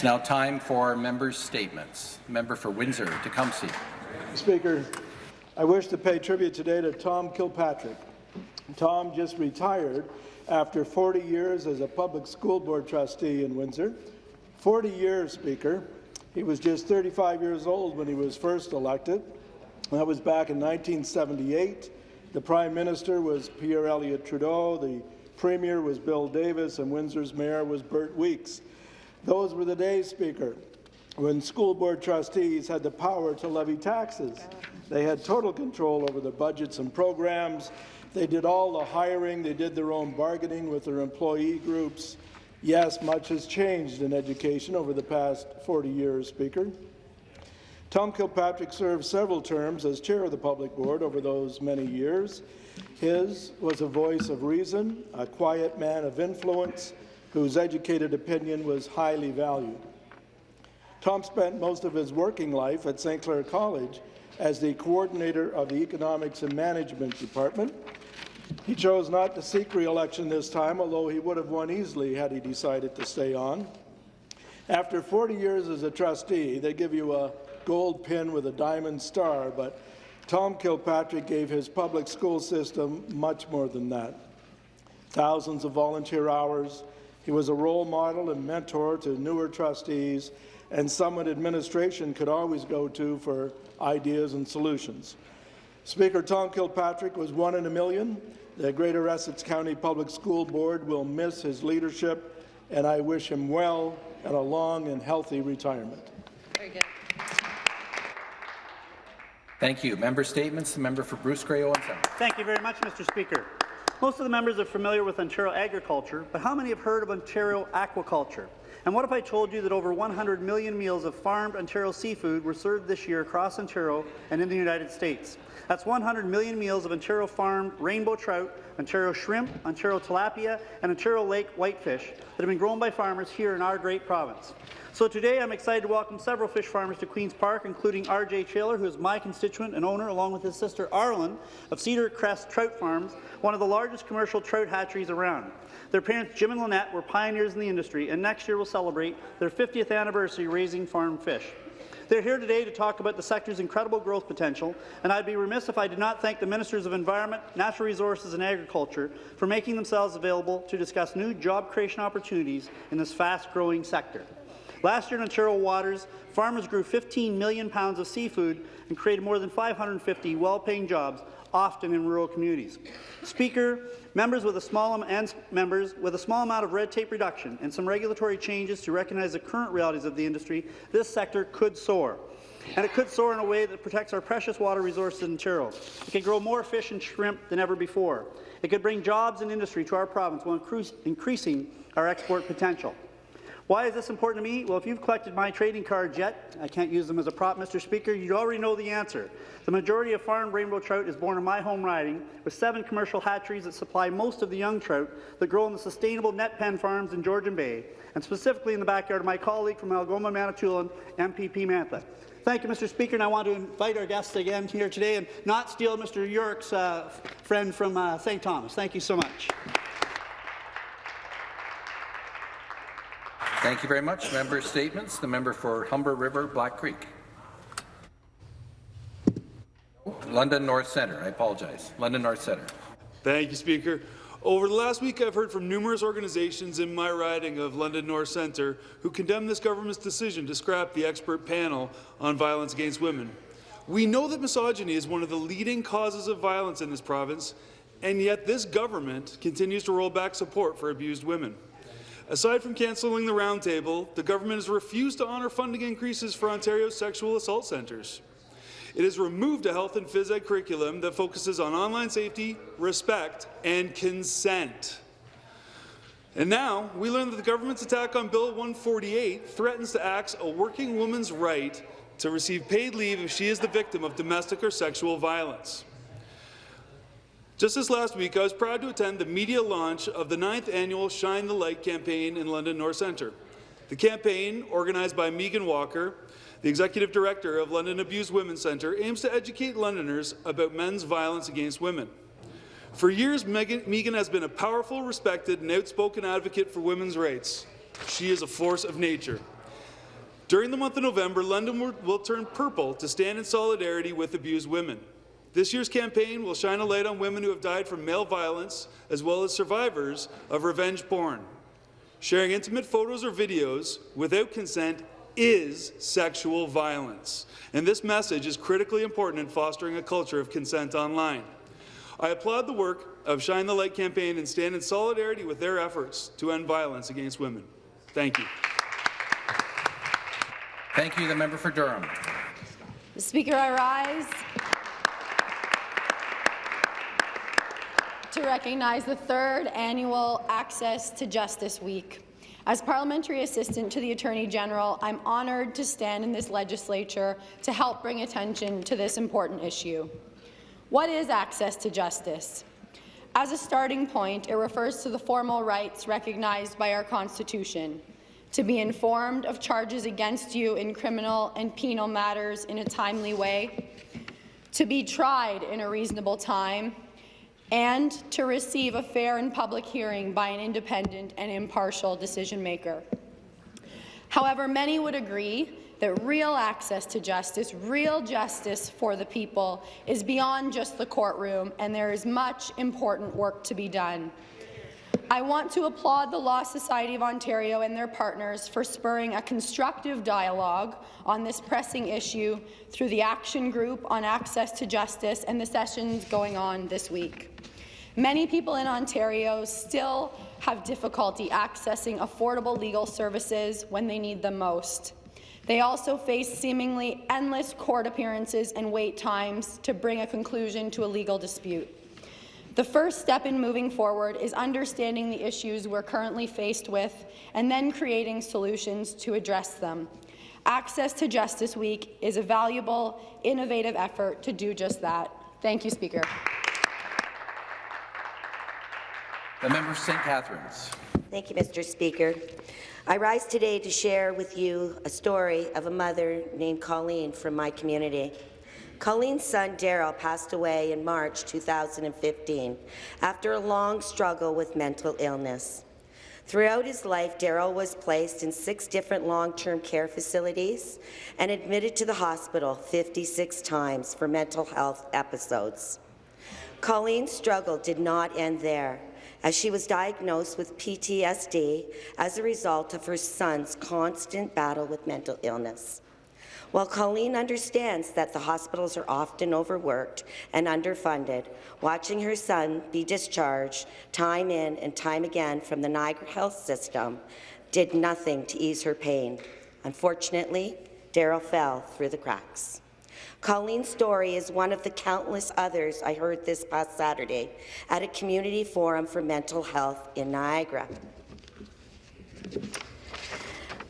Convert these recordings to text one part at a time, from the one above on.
It's now time for members' statements. Member for Windsor-Tecumseh. Speaker, I wish to pay tribute today to Tom Kilpatrick. Tom just retired after 40 years as a public school board trustee in Windsor. 40 years, Speaker. He was just 35 years old when he was first elected. That was back in 1978. The Prime Minister was Pierre Elliott Trudeau, the Premier was Bill Davis, and Windsor's Mayor was Bert Weeks. Those were the days, Speaker, when school board trustees had the power to levy taxes. They had total control over the budgets and programs. They did all the hiring. They did their own bargaining with their employee groups. Yes, much has changed in education over the past 40 years, Speaker. Tom Kilpatrick served several terms as chair of the public board over those many years. His was a voice of reason, a quiet man of influence, whose educated opinion was highly valued. Tom spent most of his working life at St. Clair College as the coordinator of the Economics and Management Department. He chose not to seek re-election this time, although he would have won easily had he decided to stay on. After 40 years as a trustee, they give you a gold pin with a diamond star, but Tom Kilpatrick gave his public school system much more than that. Thousands of volunteer hours. He was a role model and mentor to newer trustees and someone administration could always go to for ideas and solutions. Speaker Tom Kilpatrick was one in a million. The Greater Essex County Public School Board will miss his leadership, and I wish him well and a long and healthy retirement. Very good. Thank you. Member statements. The member for Bruce Grey Owen Sound. Thank you very much, Mr. Speaker. Most of the members are familiar with Ontario agriculture, but how many have heard of Ontario aquaculture? And what if I told you that over 100 million meals of farmed Ontario seafood were served this year across Ontario and in the United States? That's 100 million meals of Ontario farmed rainbow trout, Ontario shrimp, Ontario tilapia, and Ontario lake whitefish that have been grown by farmers here in our great province. So today I'm excited to welcome several fish farmers to Queen's Park, including R.J. Taylor, who is my constituent and owner, along with his sister Arlen, of Cedar Crest Trout Farms, one of the largest commercial trout hatcheries around. Their parents, Jim and Lynette, were pioneers in the industry, and next year will celebrate their 50th anniversary raising farm fish. They're here today to talk about the sector's incredible growth potential, and I'd be remiss if I did not thank the Ministers of Environment, Natural Resources and Agriculture for making themselves available to discuss new job creation opportunities in this fast-growing sector. Last year in Ontario waters, farmers grew 15 million pounds of seafood and created more than 550 well-paying jobs, often in rural communities. Speaker, members with a small and members with a small amount of red tape reduction and some regulatory changes to recognize the current realities of the industry, this sector could soar. And it could soar in a way that protects our precious water resources in Ontario. It could grow more fish and shrimp than ever before. It could bring jobs and industry to our province while increasing our export potential. Why is this important to me? Well, if you've collected my trading cards yet, I can't use them as a prop, Mr. Speaker, you already know the answer. The majority of farmed rainbow trout is born in my home riding, with seven commercial hatcheries that supply most of the young trout that grow in the sustainable net pen farms in Georgian Bay, and specifically in the backyard of my colleague from Algoma, Manitoulin, MPP Mantha. Thank you, Mr. Speaker, and I want to invite our guests again here today and not steal Mr. Yurek's uh, friend from uh, St. Thomas. Thank you so much. Thank you very much. Member statements. The member for Humber River, Black Creek. London North Centre. I apologize. London North Centre. Thank you, Speaker. Over the last week, I've heard from numerous organizations in my riding of London North Centre who condemn this government's decision to scrap the expert panel on violence against women. We know that misogyny is one of the leading causes of violence in this province, and yet this government continues to roll back support for abused women. Aside from cancelling the roundtable, the government has refused to honour funding increases for Ontario's sexual assault centres. It has removed a health and phys ed curriculum that focuses on online safety, respect, and consent. And now, we learn that the government's attack on Bill 148 threatens to axe a working woman's right to receive paid leave if she is the victim of domestic or sexual violence. Just this last week, I was proud to attend the media launch of the ninth annual Shine the Light campaign in London North Centre. The campaign, organized by Megan Walker, the Executive Director of London Abused Women's Centre, aims to educate Londoners about men's violence against women. For years, Megan, Megan has been a powerful, respected, and outspoken advocate for women's rights. She is a force of nature. During the month of November, London will turn purple to stand in solidarity with abused women. This year's campaign will shine a light on women who have died from male violence, as well as survivors of revenge porn. Sharing intimate photos or videos without consent is sexual violence, and this message is critically important in fostering a culture of consent online. I applaud the work of Shine the Light campaign and stand in solidarity with their efforts to end violence against women. Thank you. Thank you. The member for Durham. Speaker, I rise to recognize the third annual Access to Justice Week. As Parliamentary Assistant to the Attorney General, I'm honoured to stand in this legislature to help bring attention to this important issue. What is access to justice? As a starting point, it refers to the formal rights recognized by our Constitution to be informed of charges against you in criminal and penal matters in a timely way, to be tried in a reasonable time, and to receive a fair and public hearing by an independent and impartial decision-maker. However, many would agree that real access to justice, real justice for the people, is beyond just the courtroom, and there is much important work to be done. I want to applaud the Law Society of Ontario and their partners for spurring a constructive dialogue on this pressing issue through the Action Group on Access to Justice and the sessions going on this week. Many people in Ontario still have difficulty accessing affordable legal services when they need them most. They also face seemingly endless court appearances and wait times to bring a conclusion to a legal dispute. The first step in moving forward is understanding the issues we're currently faced with and then creating solutions to address them. Access to Justice Week is a valuable, innovative effort to do just that. Thank you, Speaker. The member for St. Catharines. Thank you, Mr. Speaker. I rise today to share with you a story of a mother named Colleen from my community. Colleen's son, Daryl, passed away in March 2015 after a long struggle with mental illness. Throughout his life, Daryl was placed in six different long-term care facilities and admitted to the hospital 56 times for mental health episodes. Colleen's struggle did not end there, as she was diagnosed with PTSD as a result of her son's constant battle with mental illness. While Colleen understands that the hospitals are often overworked and underfunded, watching her son be discharged time in and time again from the Niagara Health System did nothing to ease her pain. Unfortunately, Daryl fell through the cracks. Colleen's story is one of the countless others I heard this past Saturday at a community forum for mental health in Niagara.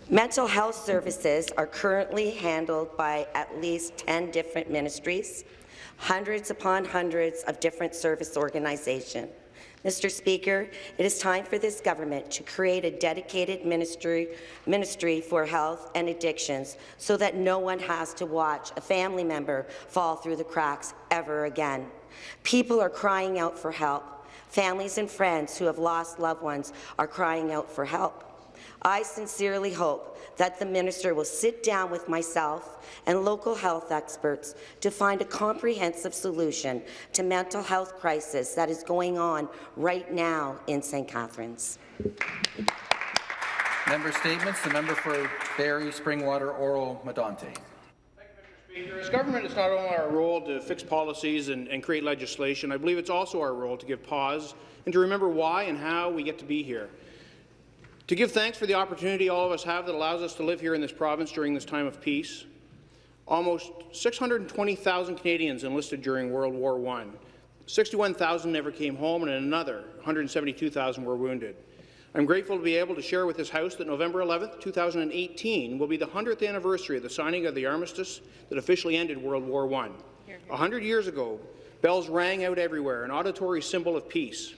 Mental health services are currently handled by at least 10 different ministries, hundreds upon hundreds of different service organizations. Mr. Speaker, it is time for this government to create a dedicated ministry, ministry for health and addictions so that no one has to watch a family member fall through the cracks ever again. People are crying out for help. Families and friends who have lost loved ones are crying out for help. I sincerely hope that the minister will sit down with myself and local health experts to find a comprehensive solution to mental health crisis that is going on right now in St. Catharines. Member statements. The member for Barrie, Springwater, Oro, Medonte. As government, it's not only our role to fix policies and, and, create legislation, I believe it's also our role to give pause and to remember why and how we get to be here. To give thanks for the opportunity all of us have that allows us to live here in this province during this time of peace. Almost 620,000 Canadians enlisted during World War I. 61,000 never came home, and another 172,000 were wounded. I'm grateful to be able to share with this House that November 11, 2018 will be the 100th anniversary of the signing of the armistice that officially ended World War I. A hundred years ago, bells rang out everywhere, an auditory symbol of peace.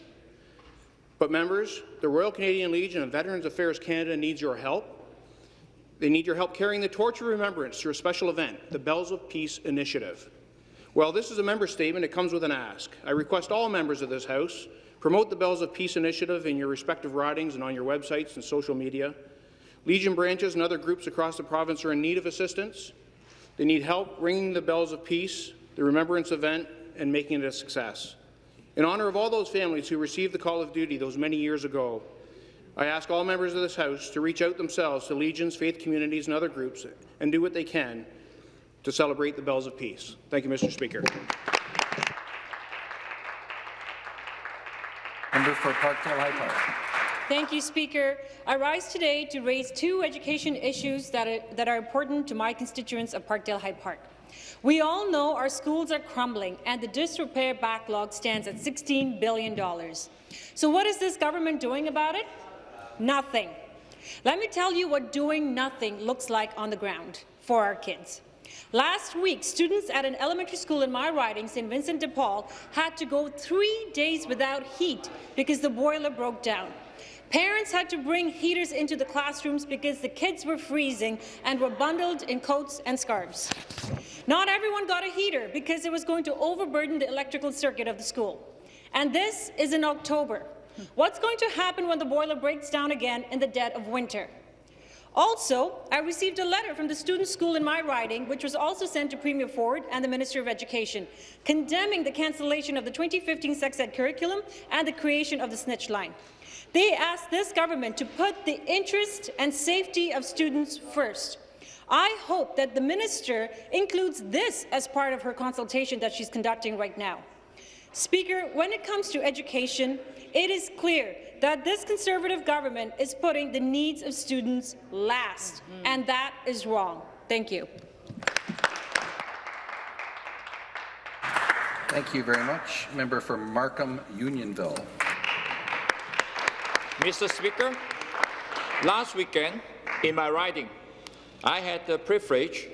But members, the Royal Canadian Legion and Veterans Affairs Canada needs your help. They need your help carrying the torch of remembrance through a special event, the Bells of Peace Initiative. Well, this is a member statement. It comes with an ask. I request all members of this House promote the Bells of Peace Initiative in your respective ridings and on your websites and social media. Legion branches and other groups across the province are in need of assistance. They need help ringing the bells of peace, the remembrance event, and making it a success. In honour of all those families who received the call of duty those many years ago, I ask all members of this House to reach out themselves to Legions, faith communities, and other groups and do what they can to celebrate the bells of peace. Thank you, Mr. Speaker. Member for Parkdale High Park. Thank you, Speaker. I rise today to raise two education issues that are, that are important to my constituents of Parkdale High Park. We all know our schools are crumbling and the disrepair backlog stands at $16 billion. So what is this government doing about it? Nothing. Let me tell you what doing nothing looks like on the ground for our kids. Last week, students at an elementary school in my riding, St. Vincent de Paul, had to go three days without heat because the boiler broke down. Parents had to bring heaters into the classrooms because the kids were freezing and were bundled in coats and scarves. Not everyone got a heater because it was going to overburden the electrical circuit of the school. And this is in October. What's going to happen when the boiler breaks down again in the dead of winter? Also, I received a letter from the student school in my riding, which was also sent to Premier Ford and the Minister of Education, condemning the cancellation of the 2015 sex ed curriculum and the creation of the snitch line. They asked this government to put the interest and safety of students first. I hope that the minister includes this as part of her consultation that she's conducting right now. Speaker, when it comes to education, it is clear that this Conservative government is putting the needs of students last, mm. and that is wrong. Thank you. Thank you very much. Member for Markham Unionville. Mr. Speaker, last weekend in my riding, I had the privilege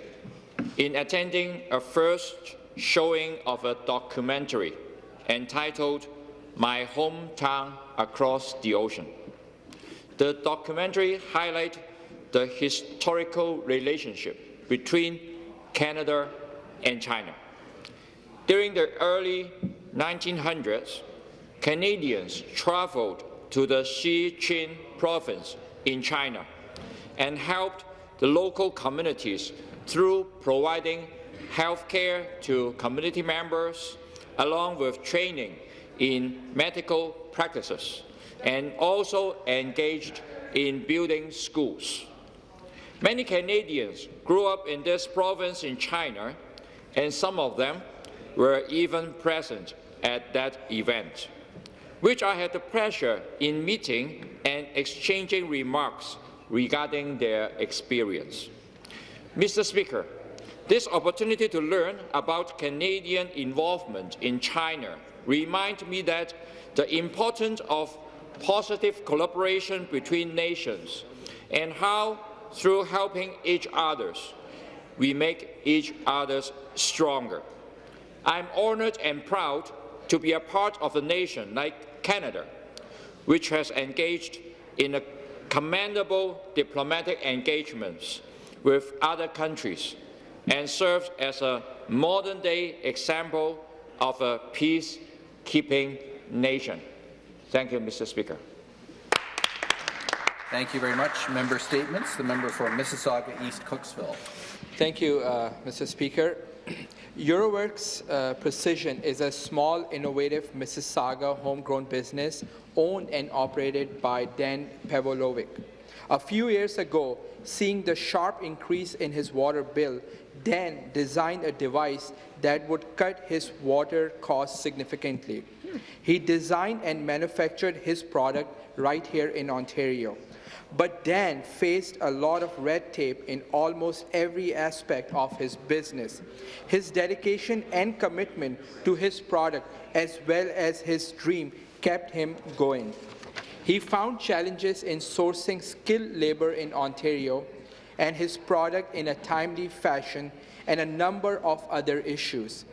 in attending a first showing of a documentary entitled My Hometown Across the Ocean. The documentary highlights the historical relationship between Canada and China. During the early 1900s, Canadians traveled to the Sichuan province in China and helped the local communities through providing health care to community members, along with training in medical practices, and also engaged in building schools. Many Canadians grew up in this province in China, and some of them were even present at that event, which I had the pleasure in meeting and exchanging remarks regarding their experience. Mr. Speaker, this opportunity to learn about Canadian involvement in China reminds me that the importance of positive collaboration between nations and how, through helping each other, we make each other stronger. I'm honoured and proud to be a part of a nation like Canada, which has engaged in a commendable diplomatic engagements with other countries and serves as a modern-day example of a peacekeeping nation. Thank you, Mr. Speaker. Thank you very much. Member statements. The member for Mississauga East Cooksville. Thank you, uh, Mr. Speaker. Euroworks uh, Precision is a small, innovative Mississauga homegrown business owned and operated by Dan Pavlovic. A few years ago, seeing the sharp increase in his water bill, Dan designed a device that would cut his water costs significantly. He designed and manufactured his product right here in Ontario. But Dan faced a lot of red tape in almost every aspect of his business. His dedication and commitment to his product, as well as his dream, kept him going. He found challenges in sourcing skilled labor in Ontario and his product in a timely fashion and a number of other issues.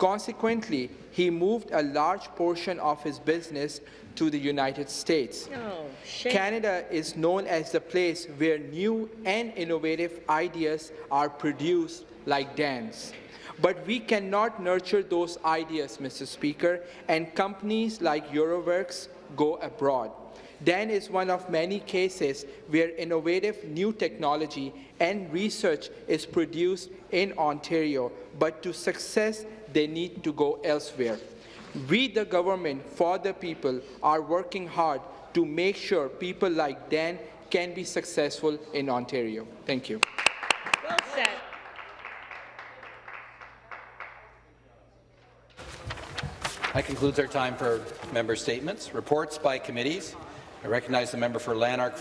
Consequently, he moved a large portion of his business to the United States. Oh, Canada is known as the place where new and innovative ideas are produced like Dan's. But we cannot nurture those ideas, Mr. Speaker, and companies like Euroworks go abroad. DAN is one of many cases where innovative new technology and research is produced in Ontario, but to success, they need to go elsewhere. We, the government for the people, are working hard to make sure people like Dan can be successful in Ontario. Thank you. Well said. That concludes our time for member statements. Reports by committees. I recognize the member for Lanark.